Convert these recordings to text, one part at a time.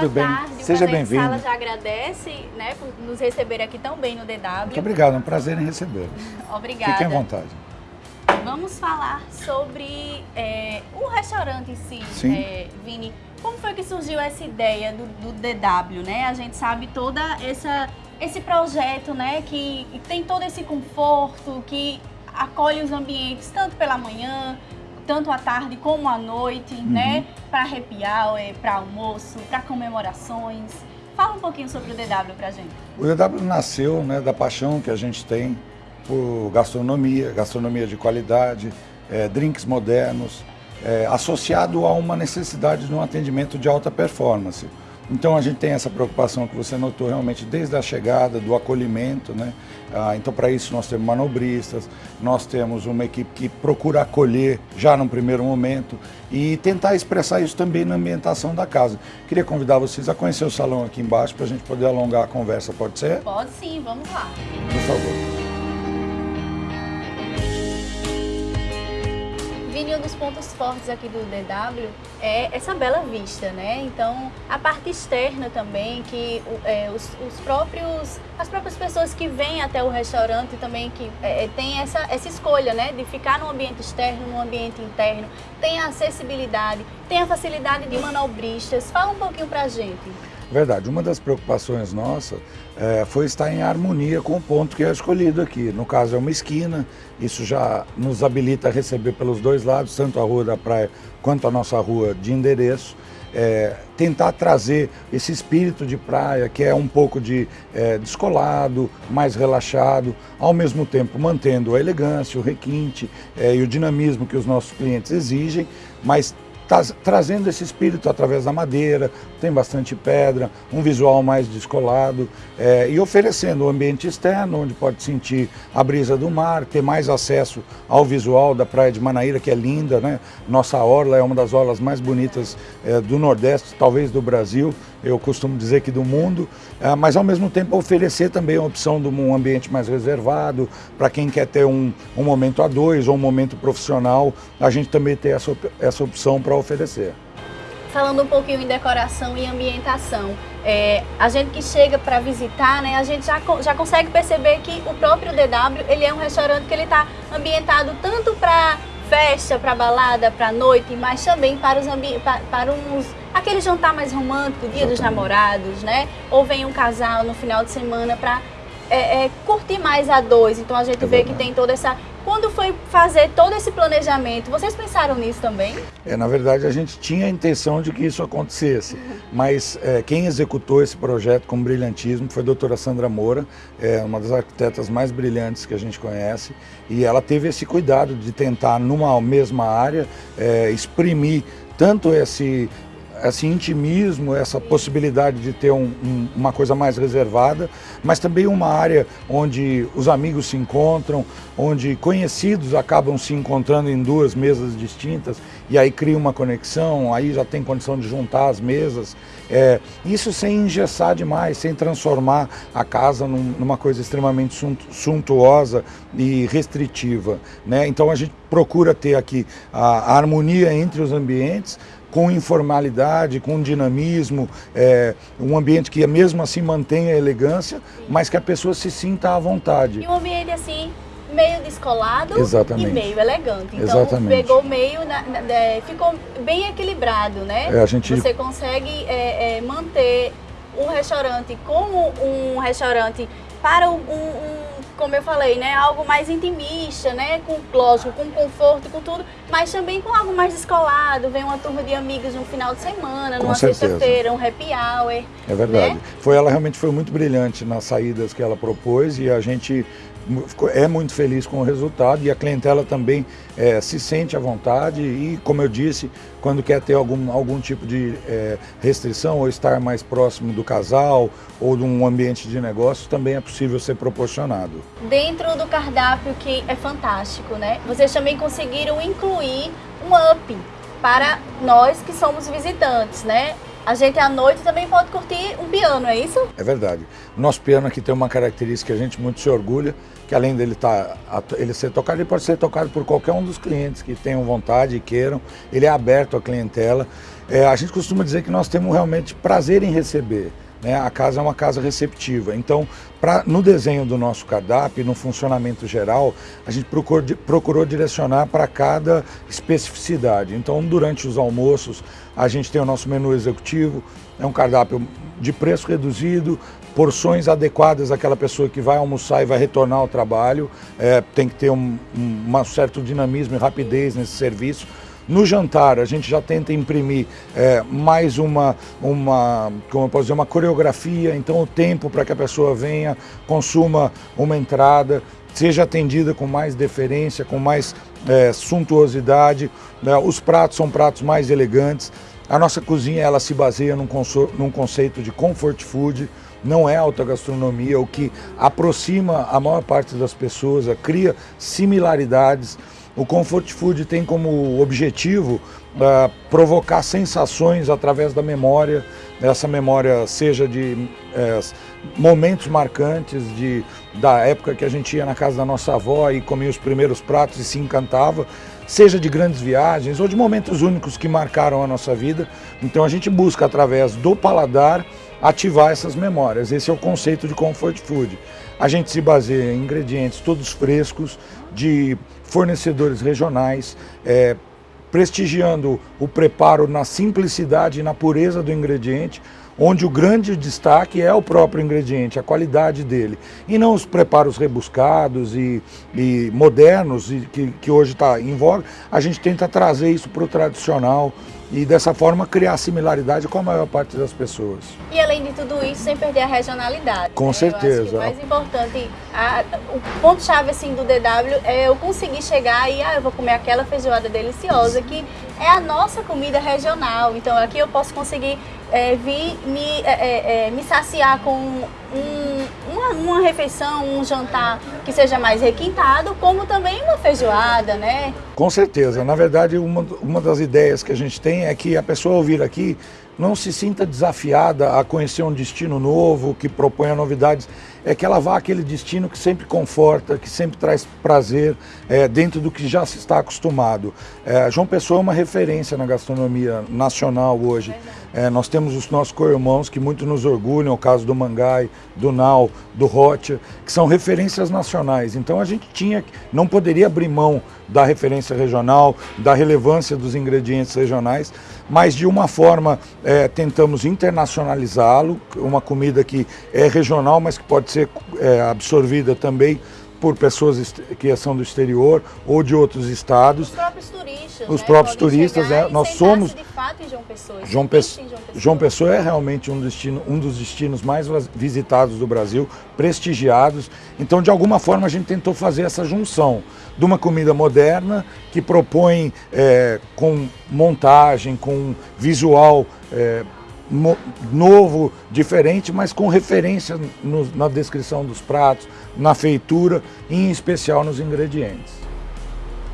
Tudo bem? tarde. Seja bem-vindo. Sala já agradece né, por nos receber aqui tão bem no DW. Muito obrigado, é um prazer em recebê-los. Obrigada. Fiquem à vontade. Vamos falar sobre é, o restaurante em si, é, Vini. Como foi que surgiu essa ideia do, do DW, né? A gente sabe toda essa esse projeto, né, que tem todo esse conforto, que acolhe os ambientes tanto pela manhã, tanto à tarde como à noite, Uhum. né, para happy hour, para almoço, para comemorações. Fala um pouquinho sobre o DW pra gente. O DW nasceu né, da paixão que a gente tem por gastronomia, gastronomia de qualidade, eh, drinks modernos, eh, associado a uma necessidade de um atendimento de alta performance. Então a gente tem essa preocupação que você notou realmente desde a chegada, do acolhimento, né? Ah, então para isso nós temos manobristas, nós temos uma equipe que procura acolher já no primeiro momento e tentar expressar isso também na ambientação da casa. Queria convidar vocês a conhecer o salão aqui embaixo para a gente poder alongar a conversa, pode ser? Pode sim, vamos lá. Por favor. Vini, um dos pontos fortes aqui do DW é essa bela vista, né? Então, a parte externa também, que é, os, os próprios, as próprias pessoas que vêm até o restaurante também, que é, tem essa, essa escolha, né? De ficar no ambiente externo, no ambiente interno, tem a acessibilidade, tem a facilidade de manobristas. Fala um pouquinho pra gente. Verdade, uma das preocupações nossa eh, foi estar em harmonia com o ponto que é escolhido aqui. No caso é uma esquina, isso já nos habilita a receber pelos dois lados, tanto a Rua da Praia quanto a nossa rua de endereço. Eh, tentar trazer esse espírito de praia que é um pouco de eh, descolado, mais relaxado, ao mesmo tempo mantendo a elegância, o requinte eh, e o dinamismo que os nossos clientes exigem, mas tá trazendo esse espírito através da madeira, tem bastante pedra, um visual mais descolado eh, e oferecendo o ambiente externo, onde pode sentir a brisa do mar, ter mais acesso ao visual da praia de Manaíra, que é linda, né? Nossa orla é uma das orlas mais bonitas eh, do Nordeste, talvez do Brasil, eu costumo dizer que do mundo, eh, mas ao mesmo tempo oferecer também a opção de um ambiente mais reservado, para quem quer ter um, um momento a dois ou um momento profissional, a gente também tem essa, essa opção para oferecer. Falando um pouquinho em decoração e ambientação, é, a gente que chega para visitar, né, a gente já, já consegue perceber que o próprio DW ele é um restaurante que ele está ambientado tanto para festa, para balada, para noite, mas também para os ambi- pa- para uns aquele jantar mais romântico, dia dos namorados, né? Ou vem um casal no final de semana para é, é, curtir mais a dois. Então a gente É vê que verdade. tem toda essa. Quando foi fazer todo esse planejamento, vocês pensaram nisso também? É, na verdade, a gente tinha a intenção de que isso acontecesse, mas é, quem executou esse projeto com brilhantismo foi a doutora Sandra Moura, é, uma das arquitetas mais brilhantes que a gente conhece, e ela teve esse cuidado de tentar, numa mesma área, é, exprimir tanto esse esse intimismo, essa possibilidade de ter um- um- uma coisa mais reservada, mas também uma área onde os amigos se encontram, onde conhecidos acabam se encontrando em duas mesas distintas e aí cria uma conexão, aí já tem condição de juntar as mesas. É, isso sem engessar demais, sem transformar a casa num- numa coisa extremamente suntu- suntuosa e restritiva. Né? Então a gente procura ter aqui a, a harmonia entre os ambientes, com informalidade, com dinamismo, é, um ambiente que mesmo assim mantenha a elegância, mas que a pessoa se sinta à vontade. E um ambiente assim, meio descolado Exatamente. e meio elegante. Então Exatamente. pegou meio, na- na- é, ficou bem equilibrado, né? É, a gente- Você consegue é, é, manter um restaurante como um restaurante para um- um, como eu falei, né, algo mais intimista, né, com lógico, com conforto, com tudo, mas também com algo mais descolado. Vem uma turma de amigos no final de semana, Com numa sexta-feira, um happy hour. É verdade. Né? Foi ela realmente foi muito brilhante nas saídas que ela propôs e a gente é muito feliz com o resultado e a clientela também eh, se sente à vontade e, como eu disse, quando quer ter algum, algum tipo de eh, restrição ou estar mais próximo do casal ou de um ambiente de negócio, também é possível ser proporcionado. dentro do cardápio que é fantástico, né? Vocês também conseguiram incluir um up para nós que somos visitantes, né? A gente à noite também pode curtir um piano, é isso? É verdade. Nosso piano aqui tem uma característica que a gente muito se orgulha, que além dele tá, ele ser tocado, ele pode ser tocado por qualquer um dos clientes que tenham vontade e queiram. Ele é aberto à clientela. É, a gente costuma dizer que nós temos realmente prazer em receber. Né? A casa é uma casa receptiva. Então, pra, no desenho do nosso cardápio, no funcionamento geral, a gente procurou, procurou direcionar para cada especificidade. Então, durante os almoços, a gente tem o nosso menu executivo, é um cardápio de preço reduzido, porções adequadas àquela pessoa que vai almoçar e vai retornar ao trabalho. É, tem que ter um, um, um certo dinamismo e rapidez nesse serviço. No jantar, a gente já tenta imprimir é, mais uma, uma, como eu posso dizer, uma coreografia, então o tempo para que a pessoa venha, consuma uma entrada, seja atendida com mais deferência, com mais é, suntuosidade. Né? Os pratos são pratos mais elegantes. A nossa cozinha ela se baseia num, num conceito de comfort food, não é alta gastronomia, o que aproxima a maior parte das pessoas, cria similaridades. O Comfort Food tem como objetivo uh, provocar sensações através da memória, essa memória seja de uh, momentos marcantes de, da época que a gente ia na casa da nossa avó e comia os primeiros pratos e se encantava, seja de grandes viagens ou de momentos únicos que marcaram a nossa vida. Então a gente busca através do paladar ativar essas memórias. Esse é o conceito de comfort food. A gente se baseia em ingredientes todos frescos, de fornecedores regionais, é, prestigiando o preparo na simplicidade e na pureza do ingrediente, onde o grande destaque é o próprio ingrediente, a qualidade dele, e não os preparos rebuscados e, e modernos e que, que hoje está em voga. A gente tenta trazer isso para o tradicional, e dessa forma criar similaridade com a maior parte das pessoas. E além de tudo isso, sem perder a regionalidade. Com né? certeza. o mais importante, a, o ponto-chave assim, do DW é eu conseguir chegar e ah, eu vou comer aquela feijoada deliciosa, que é a nossa comida regional. Então aqui eu posso conseguir é, vir me, é, é, é, me saciar com um, uma, uma refeição, um jantar que seja mais requintado, como também uma feijoada, né? Com certeza. Na verdade, uma, uma das ideias que a gente tem é que a pessoa ao vir aqui não se sinta desafiada a conhecer um destino novo, que proponha novidades, é que ela vá àquele destino que sempre conforta, que sempre traz prazer é, dentro do que já se está acostumado. É, João Pessoa é uma referência na gastronomia nacional hoje. É, nós temos os nossos co-irmãos que muito nos orgulham, o caso do Mangai, do Nau, do Rocha, que são referências nacionais. Então a gente tinha, não poderia abrir mão da referência regional, da relevância dos ingredientes regionais, mas de uma forma é, tentamos internacionalizá-lo, uma comida que é regional, mas que pode ser é, absorvida também por pessoas que são do exterior ou de outros estados. Os próprios turistas. Os né? próprios turistas, né? Nós somos. De fato, em João Pessoa. João, Pe... João Pessoa. João Pessoa é realmente um, destino, um dos destinos mais visitados do Brasil, prestigiados. Então, de alguma forma, a gente tentou fazer essa junção de uma comida moderna que propõe é, com montagem, com visual. É, novo, diferente, mas com referência no, na descrição dos pratos, na feitura e em especial nos ingredientes.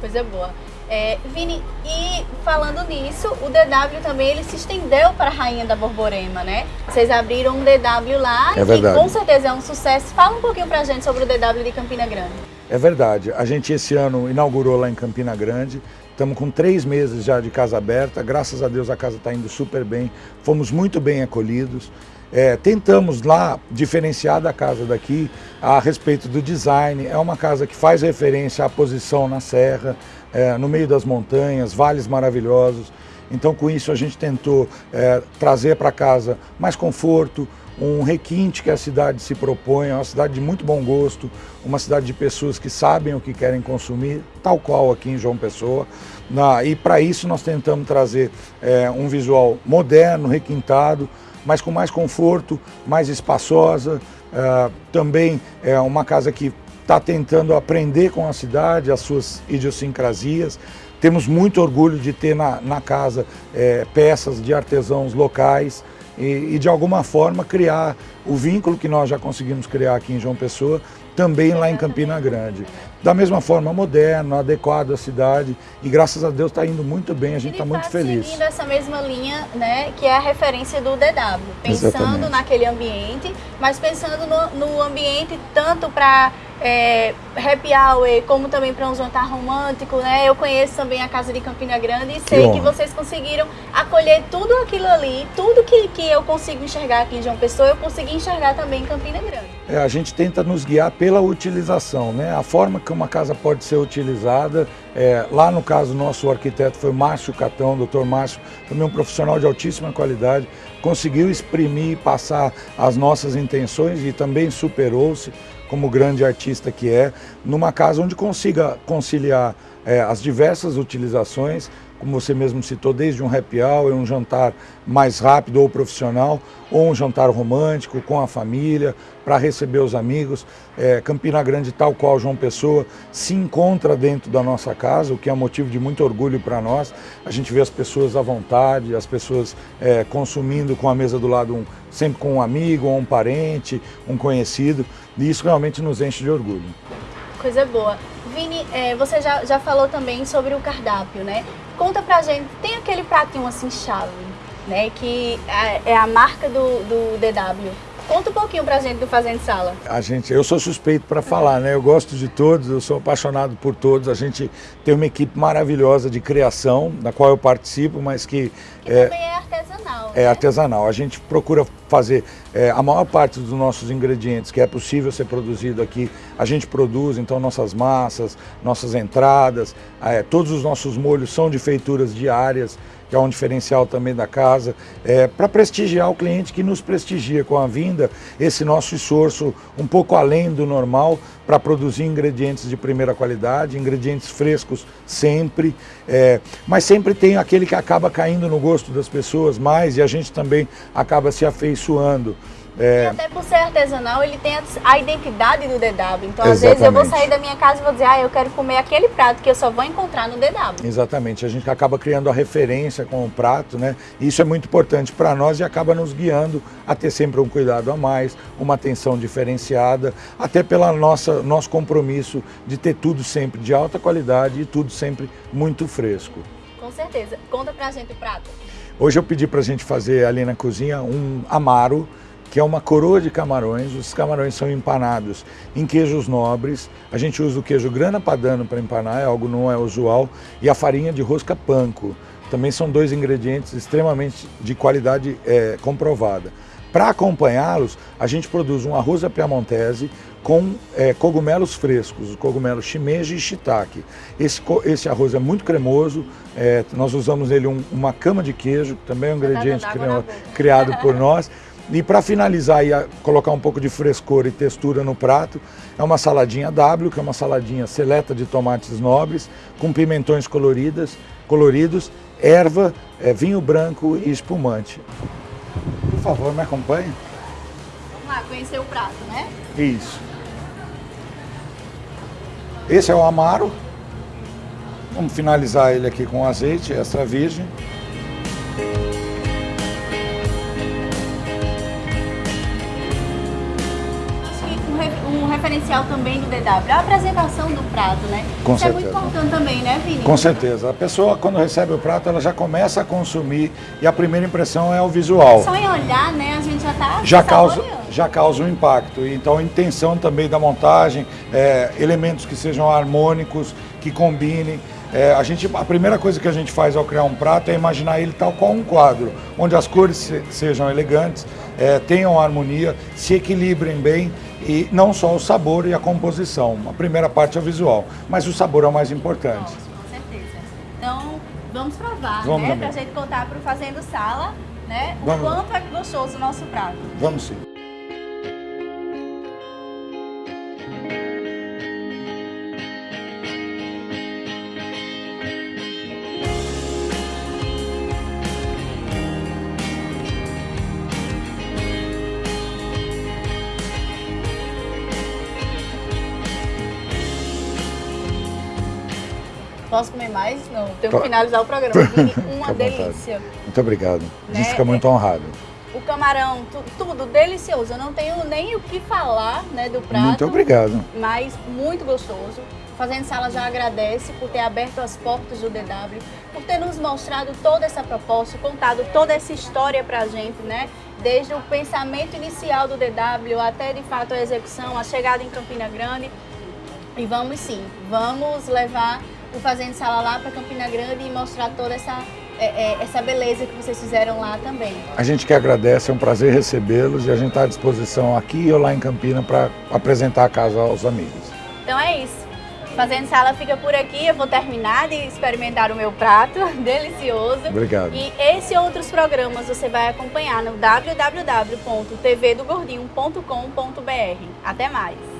Coisa boa. É, Vini, e falando nisso, o DW também ele se estendeu para a Rainha da Borborema, né? Vocês abriram um DW lá, é verdade. que com certeza é um sucesso. Fala um pouquinho para a gente sobre o DW de Campina Grande. É verdade. A gente esse ano inaugurou lá em Campina Grande. Estamos com três meses já de casa aberta. Graças a Deus a casa está indo super bem. Fomos muito bem acolhidos. É, tentamos lá diferenciar da casa daqui a respeito do design. É uma casa que faz referência à posição na serra, é, no meio das montanhas, vales maravilhosos. Então com isso a gente tentou é, trazer para casa mais conforto, um requinte que a cidade se propõe, é uma cidade de muito bom gosto, uma cidade de pessoas que sabem o que querem consumir, tal qual aqui em João Pessoa. Na, e para isso nós tentamos trazer é, um visual moderno, requintado, mas com mais conforto, mais espaçosa. É, também é uma casa que está tentando aprender com a cidade, as suas idiosincrasias. Temos muito orgulho de ter na, na casa é, peças de artesãos locais, e, e de alguma forma criar o vínculo que nós já conseguimos criar aqui em João Pessoa, também lá em Campina Grande. Da mesma forma, moderno, adequado à cidade e graças a Deus está indo muito bem, a gente está muito feliz. seguindo essa mesma linha, né, que é a referência do DW, pensando Exatamente. naquele ambiente, mas pensando no, no ambiente tanto para é, happy hour, como também para um jantar romântico, né? Eu conheço também a Casa de Campina Grande e sei que, que vocês conseguiram acolher tudo aquilo ali, tudo que, que eu consigo enxergar aqui em João Pessoa, eu consegui enxergar também em Campina Grande. É, a gente tenta nos guiar pela utilização, né? A forma que uma casa pode ser utilizada, é, lá no caso nosso arquiteto foi Márcio Catão, doutor Márcio, também um profissional de altíssima qualidade, conseguiu exprimir e passar as nossas intenções e também superou-se como grande artista que é, numa casa onde consiga conciliar é, as diversas utilizações, como você mesmo citou, desde um happy hour, um jantar mais rápido ou profissional, ou um jantar romântico com a família, para receber os amigos. É, Campina Grande, tal qual João Pessoa, se encontra dentro da nossa casa, o que é motivo de muito orgulho para nós. A gente vê as pessoas à vontade, as pessoas é, consumindo com a mesa do lado, um, sempre com um amigo, ou um parente, um conhecido, e isso realmente nos enche de orgulho. Coisa boa. Vini, é, você já, já falou também sobre o cardápio, né? Conta pra gente, tem aquele pratinho assim chave, né? Que é, é a marca do, do DW. Conta um pouquinho pra gente do Fazendo Sala. A gente, eu sou suspeito para falar, né? Eu gosto de todos, eu sou apaixonado por todos. A gente tem uma equipe maravilhosa de criação, da qual eu participo, mas que... Que é, também é artesanal. É né? artesanal. A gente procura fazer é, a maior parte dos nossos ingredientes que é possível ser produzido aqui, a gente produz, então nossas massas, nossas entradas, é, todos os nossos molhos são de feituras diárias, que é um diferencial também da casa, é, para prestigiar o cliente que nos prestigia com a vinda, esse nosso esforço um pouco além do normal para produzir ingredientes de primeira qualidade, ingredientes frescos sempre, é, mas sempre tem aquele que acaba caindo no gosto das pessoas mais e a gente também acaba se afeiçoando. É... E até por ser artesanal, ele tem a identidade do DW. Então, Exatamente. às vezes, eu vou sair da minha casa e vou dizer, ah, eu quero comer aquele prato que eu só vou encontrar no DW. Exatamente. A gente acaba criando a referência com o prato, né? E isso é muito importante para nós e acaba nos guiando a ter sempre um cuidado a mais, uma atenção diferenciada, até pela nossa nosso compromisso de ter tudo sempre de alta qualidade e tudo sempre muito fresco. Com certeza. Conta pra gente o prato. Hoje eu pedi pra gente fazer ali na cozinha um amaro, que é uma coroa de camarões. Os camarões são empanados em queijos nobres. A gente usa o queijo grana padano para empanar, é algo não é usual, e a farinha de rosca panko. Também são dois ingredientes extremamente de qualidade é, comprovada. Para acompanhá-los, a gente produz um arroz à piamontese com é, cogumelos frescos, cogumelos shimeji e shiitake. Esse, esse arroz é muito cremoso, é, nós usamos nele um, uma cama de queijo, que também é um ingrediente criado por nós. E para finalizar e colocar um pouco de frescor e textura no prato, é uma saladinha W, que é uma saladinha seleta de tomates nobres, com pimentões coloridas, coloridos, erva, é, vinho branco e espumante. Por favor, me acompanhe. Vamos lá, conhecer o prato, né? Isso. Esse é o amaro. Vamos finalizar ele aqui com azeite extra virgem. Diferencial também do DW, a apresentação do prato, né? Com Isso certeza. é muito importante também, né, Vini? Com certeza. A pessoa, quando recebe o prato, ela já começa a consumir e a primeira impressão é o visual. Só em olhar, né, a gente já está já causa Já causa um impacto. Então, a intenção também da montagem, é, elementos que sejam harmônicos, que combinem. É, a, gente, a primeira coisa que a gente faz ao criar um prato é imaginar ele tal qual um quadro, onde as cores se, sejam elegantes, é, tenham harmonia, se equilibrem bem e não só o sabor e a composição. A primeira parte é o visual, mas o sabor é o mais importante. Nossa, com certeza. Então, vamos provar, vamos né? Para a gente contar para o Fazendo Sala, né? O vamos. quanto é gostoso o nosso prato. Vamos sim. Posso comer mais? Não, tenho que finalizar o programa. Uma delícia. Muito obrigado. Né? fica muito honrado. o camarão, tu, tudo delicioso. Eu não tenho nem o que falar né, do prato. Muito obrigado. Mas muito gostoso. Fazendo Sala já agradece por ter aberto as portas do DW, por ter nos mostrado toda essa proposta, contado toda essa história pra gente, né? Desde o pensamento inicial do DW até de fato a execução, a chegada em Campina Grande. E vamos sim, vamos levar o Fazendo Sala lá para Campina Grande e mostrar toda essa é, é, essa beleza que vocês fizeram lá também. A gente que agradece, é um prazer recebê-los e a gente está à disposição aqui ou lá em Campina para apresentar a casa aos amigos. Então é isso. Fazendo Sala fica por aqui, eu vou terminar de experimentar o meu prato, delicioso. Obrigado. E esse e outros programas você vai acompanhar no www.tvdogordinho.com.br. Até mais!